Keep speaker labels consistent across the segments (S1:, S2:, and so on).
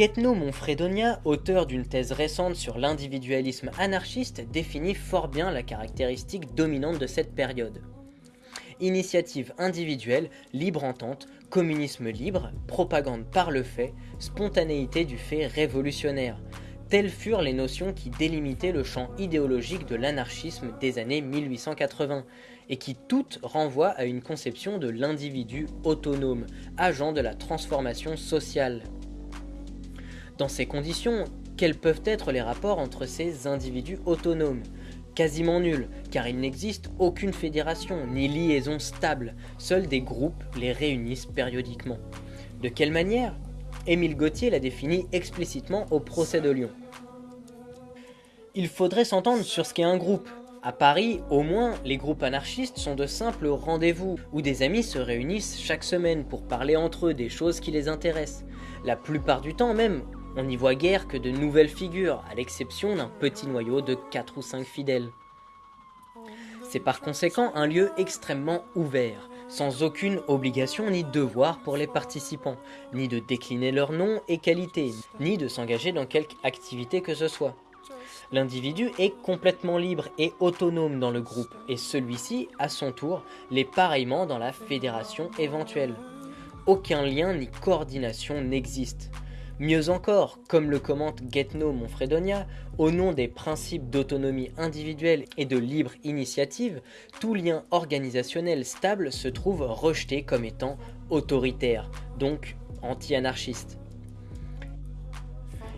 S1: Guetno Monfredonia, auteur d'une thèse récente sur l'individualisme anarchiste, définit fort bien la caractéristique dominante de cette période. Initiative individuelle, libre entente, communisme libre, propagande par le fait, spontanéité du fait révolutionnaire. Telles furent les notions qui délimitaient le champ idéologique de l'anarchisme des années 1880, et qui toutes renvoient à une conception de l'individu autonome, agent de la transformation sociale. Dans ces conditions, quels peuvent être les rapports entre ces individus autonomes? Quasiment nuls, car il n'existe aucune fédération ni liaison stable, seuls des groupes les réunissent périodiquement. De quelle manière? Émile Gauthier l'a défini explicitement au procès de Lyon. Il faudrait s'entendre sur ce qu'est un groupe. À Paris, au moins, les groupes anarchistes sont de simples rendez-vous, où des amis se réunissent chaque semaine pour parler entre eux des choses qui les intéressent. La plupart du temps même, on n'y voit guère que de nouvelles figures, à l'exception d'un petit noyau de 4 ou 5 fidèles. C'est par conséquent un lieu extrêmement ouvert, sans aucune obligation ni devoir pour les participants, ni de décliner leur nom et qualité, ni de s'engager dans quelque activité que ce soit. L'individu est complètement libre et autonome dans le groupe, et celui-ci, à son tour, l'est pareillement dans la fédération éventuelle. Aucun lien ni coordination n'existe. Mieux encore, comme le commente Guetno Monfredonia, au nom des principes d'autonomie individuelle et de libre initiative, tout lien organisationnel stable se trouve rejeté comme étant autoritaire, donc anti-anarchiste.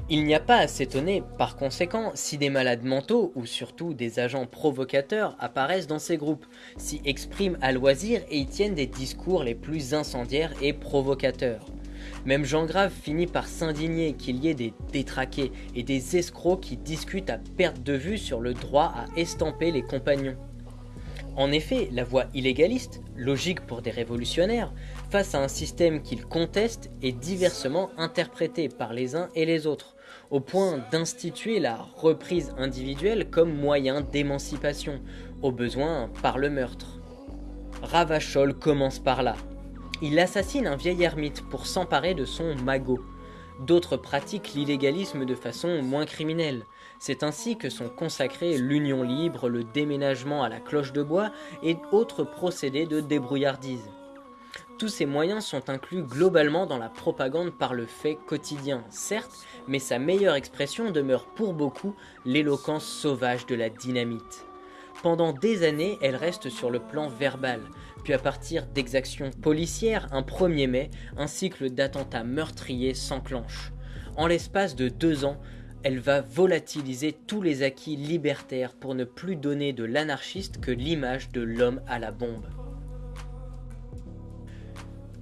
S1: Il n'y a pas à s'étonner, par conséquent, si des malades mentaux, ou surtout des agents provocateurs, apparaissent dans ces groupes, s'y expriment à loisir et y tiennent des discours les plus incendiaires et provocateurs. Même Jean Grave finit par s'indigner qu'il y ait des détraqués et des escrocs qui discutent à perte de vue sur le droit à estamper les compagnons. En effet, la voie illégaliste, logique pour des révolutionnaires, face à un système qu'ils contestent, est diversement interprétée par les uns et les autres, au point d'instituer la reprise individuelle comme moyen d'émancipation, au besoin par le meurtre. Ravachol commence par là, il assassine un vieil ermite pour s'emparer de son magot. D'autres pratiquent l'illégalisme de façon moins criminelle. C'est ainsi que sont consacrés l'union libre, le déménagement à la cloche de bois et autres procédés de débrouillardise. Tous ces moyens sont inclus globalement dans la propagande par le fait quotidien, certes, mais sa meilleure expression demeure pour beaucoup l'éloquence sauvage de la dynamite. Pendant des années, elle reste sur le plan verbal, puis à partir d'exactions policières, un 1er mai, un cycle d'attentats meurtriers s'enclenche. En l'espace de deux ans, elle va volatiliser tous les acquis libertaires pour ne plus donner de l'anarchiste que l'image de l'homme à la bombe.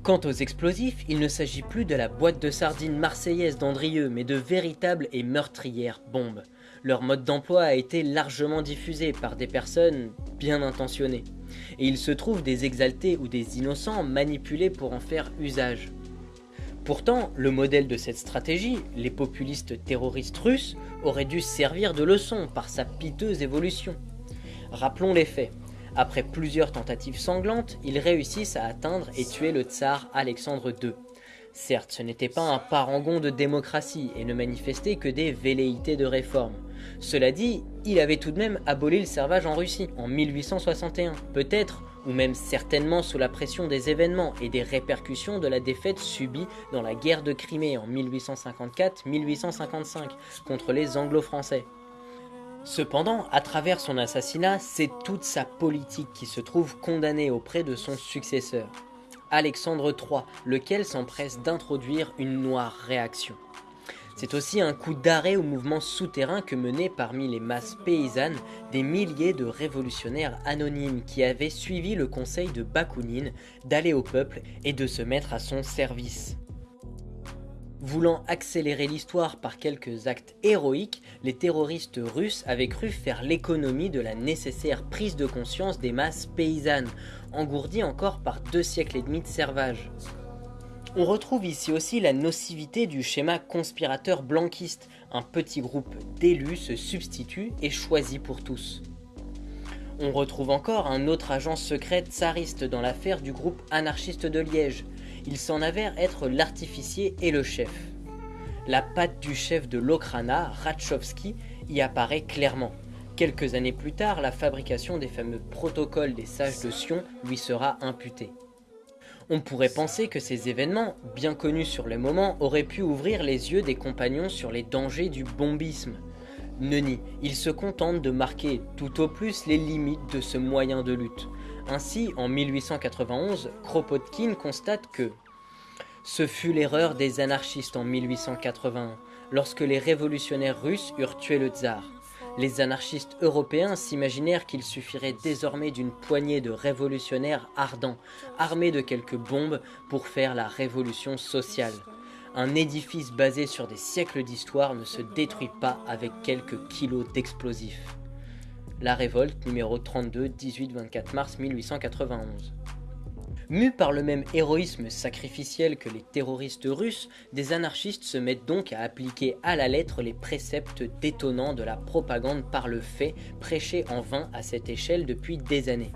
S1: Quant aux explosifs, il ne s'agit plus de la boîte de sardines marseillaise d'Andrieux, mais de véritables et meurtrières bombes. Leur mode d'emploi a été largement diffusé par des personnes bien intentionnées et il se trouve des exaltés ou des innocents manipulés pour en faire usage. Pourtant, le modèle de cette stratégie, les populistes terroristes russes, aurait dû servir de leçon par sa piteuse évolution. Rappelons les faits. Après plusieurs tentatives sanglantes, ils réussissent à atteindre et tuer le tsar Alexandre II. Certes, ce n'était pas un parangon de démocratie et ne manifestait que des velléités de réforme. Cela dit, il avait tout de même aboli le servage en Russie en 1861, peut-être ou même certainement sous la pression des événements et des répercussions de la défaite subie dans la guerre de Crimée en 1854-1855 contre les anglo-français. Cependant, à travers son assassinat, c'est toute sa politique qui se trouve condamnée auprès de son successeur. Alexandre III, lequel s'empresse d'introduire une noire réaction. C'est aussi un coup d'arrêt au mouvement souterrain que menaient parmi les masses paysannes des milliers de révolutionnaires anonymes qui avaient suivi le conseil de Bakounine d'aller au peuple et de se mettre à son service. Voulant accélérer l'histoire par quelques actes héroïques, les terroristes russes avaient cru faire l'économie de la nécessaire prise de conscience des masses paysannes, engourdies encore par deux siècles et demi de servage. On retrouve ici aussi la nocivité du schéma conspirateur blanquiste. Un petit groupe d'élus se substitue et choisit pour tous. On retrouve encore un autre agent secret tsariste dans l'affaire du groupe anarchiste de Liège, il s'en avère être l'artificier et le chef. La patte du chef de l'Okrana, Ratchovski, y apparaît clairement. Quelques années plus tard, la fabrication des fameux protocoles des sages de Sion lui sera imputée. On pourrait penser que ces événements, bien connus sur le moment, auraient pu ouvrir les yeux des compagnons sur les dangers du bombisme. Nenni, il se contente de marquer tout au plus les limites de ce moyen de lutte. Ainsi, en 1891, Kropotkin constate que ce fut l'erreur des anarchistes en 1881, lorsque les révolutionnaires russes eurent tué le tsar. Les anarchistes européens s'imaginèrent qu'il suffirait désormais d'une poignée de révolutionnaires ardents, armés de quelques bombes, pour faire la révolution sociale. Un édifice basé sur des siècles d'histoire ne se détruit pas avec quelques kilos d'explosifs. La révolte numéro 32, 18-24 mars 1891. Mus par le même héroïsme sacrificiel que les terroristes russes, des anarchistes se mettent donc à appliquer à la lettre les préceptes détonnants de la propagande par le fait, prêchés en vain à cette échelle depuis des années.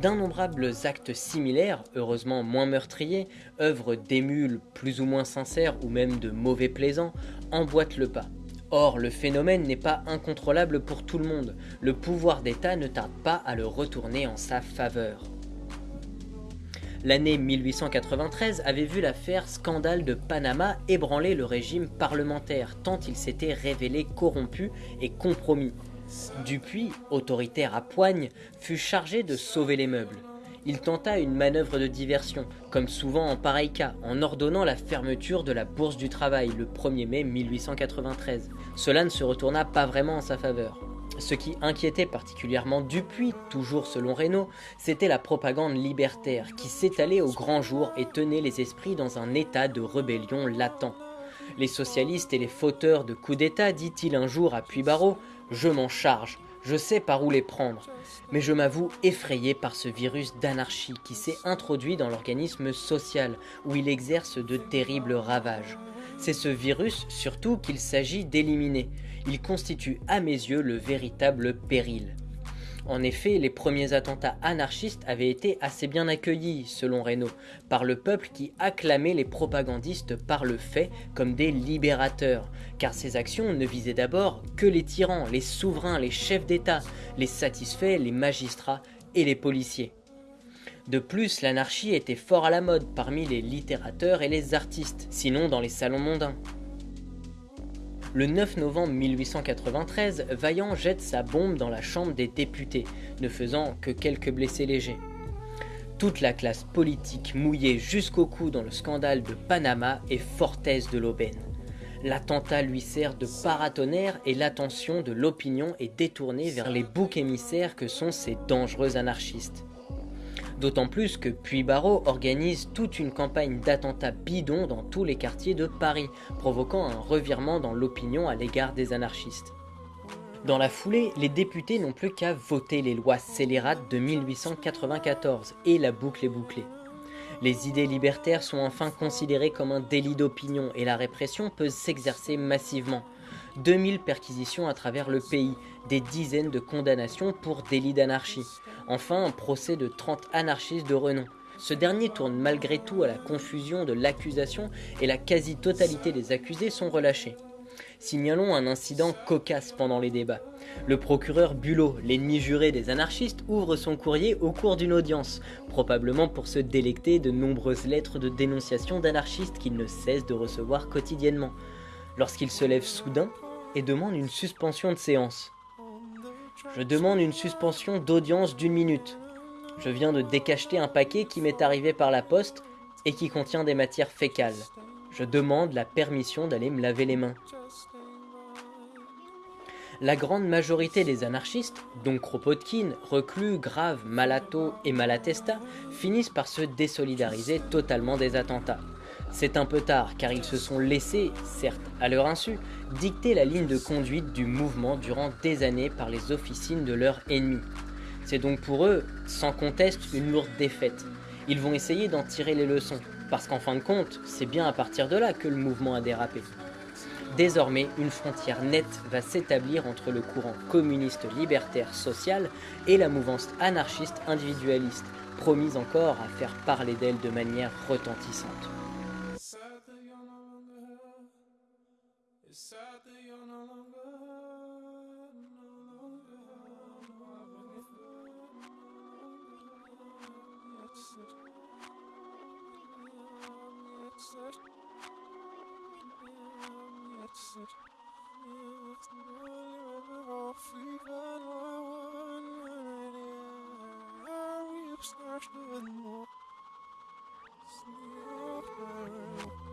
S1: D'innombrables actes similaires, heureusement moins meurtriers, œuvres d'émules plus ou moins sincères ou même de mauvais plaisants, emboîtent le pas. Or, le phénomène n'est pas incontrôlable pour tout le monde, le pouvoir d'État ne tarde pas à le retourner en sa faveur. L'année 1893 avait vu l'affaire scandale de Panama ébranler le régime parlementaire tant il s'était révélé corrompu et compromis. Dupuis, autoritaire à poigne, fut chargé de sauver les meubles. Il tenta une manœuvre de diversion, comme souvent en pareil cas, en ordonnant la fermeture de la Bourse du Travail le 1er mai 1893. Cela ne se retourna pas vraiment en sa faveur. Ce qui inquiétait particulièrement Dupuis, toujours selon Reynaud, c'était la propagande libertaire qui s'étalait au grand jour et tenait les esprits dans un état de rébellion latent. Les socialistes et les fauteurs de coups d'État, dit-il un jour à Puybarreau, je m'en charge, je sais par où les prendre. Mais je m'avoue effrayé par ce virus d'anarchie qui s'est introduit dans l'organisme social, où il exerce de terribles ravages. C'est ce virus surtout qu'il s'agit d'éliminer il constitue à mes yeux le véritable péril. En effet, les premiers attentats anarchistes avaient été assez bien accueillis, selon Reynaud, par le peuple qui acclamait les propagandistes par le fait comme des libérateurs, car ces actions ne visaient d'abord que les tyrans, les souverains, les chefs d'État, les satisfaits, les magistrats et les policiers. De plus, l'anarchie était fort à la mode parmi les littérateurs et les artistes, sinon dans les salons mondains. Le 9 novembre 1893, Vaillant jette sa bombe dans la Chambre des députés, ne faisant que quelques blessés légers. Toute la classe politique mouillée jusqu'au cou dans le scandale de Panama est fortaise de l'aubaine. L'attentat lui sert de paratonnerre et l'attention de l'opinion est détournée vers les boucs émissaires que sont ces dangereux anarchistes. D'autant plus que Puy-Barreau organise toute une campagne d'attentats bidons dans tous les quartiers de Paris, provoquant un revirement dans l'opinion à l'égard des anarchistes. Dans la foulée, les députés n'ont plus qu'à voter les lois scélérates de 1894 et la boucle est bouclée. Les idées libertaires sont enfin considérées comme un délit d'opinion et la répression peut s'exercer massivement. 2000 perquisitions à travers le pays, des dizaines de condamnations pour délit d'anarchie. Enfin, un procès de 30 anarchistes de renom. Ce dernier tourne malgré tout à la confusion de l'accusation et la quasi-totalité des accusés sont relâchés. Signalons un incident cocasse pendant les débats. Le procureur Bulot, l'ennemi juré des anarchistes, ouvre son courrier au cours d'une audience, probablement pour se délecter de nombreuses lettres de dénonciation d'anarchistes qu'il ne cesse de recevoir quotidiennement. Lorsqu'il se lève soudain et demande une suspension de séance. Je demande une suspension d'audience d'une minute. Je viens de décacheter un paquet qui m'est arrivé par la poste et qui contient des matières fécales. Je demande la permission d'aller me laver les mains. La grande majorité des anarchistes, dont Kropotkin, Reclus, Grave, Malato et Malatesta, finissent par se désolidariser totalement des attentats. C'est un peu tard car ils se sont laissés, certes à leur insu, dicter la ligne de conduite du mouvement durant des années par les officines de leurs ennemis. C'est donc pour eux, sans conteste, une lourde défaite. Ils vont essayer d'en tirer les leçons, parce qu'en fin de compte, c'est bien à partir de là que le mouvement a dérapé. Désormais, une frontière nette va s'établir entre le courant communiste libertaire social et la mouvance anarchiste individualiste, promise encore à faire parler d'elle de manière retentissante.
S2: it.
S1: That's it. It's nearly off even I want. We've started more. Snap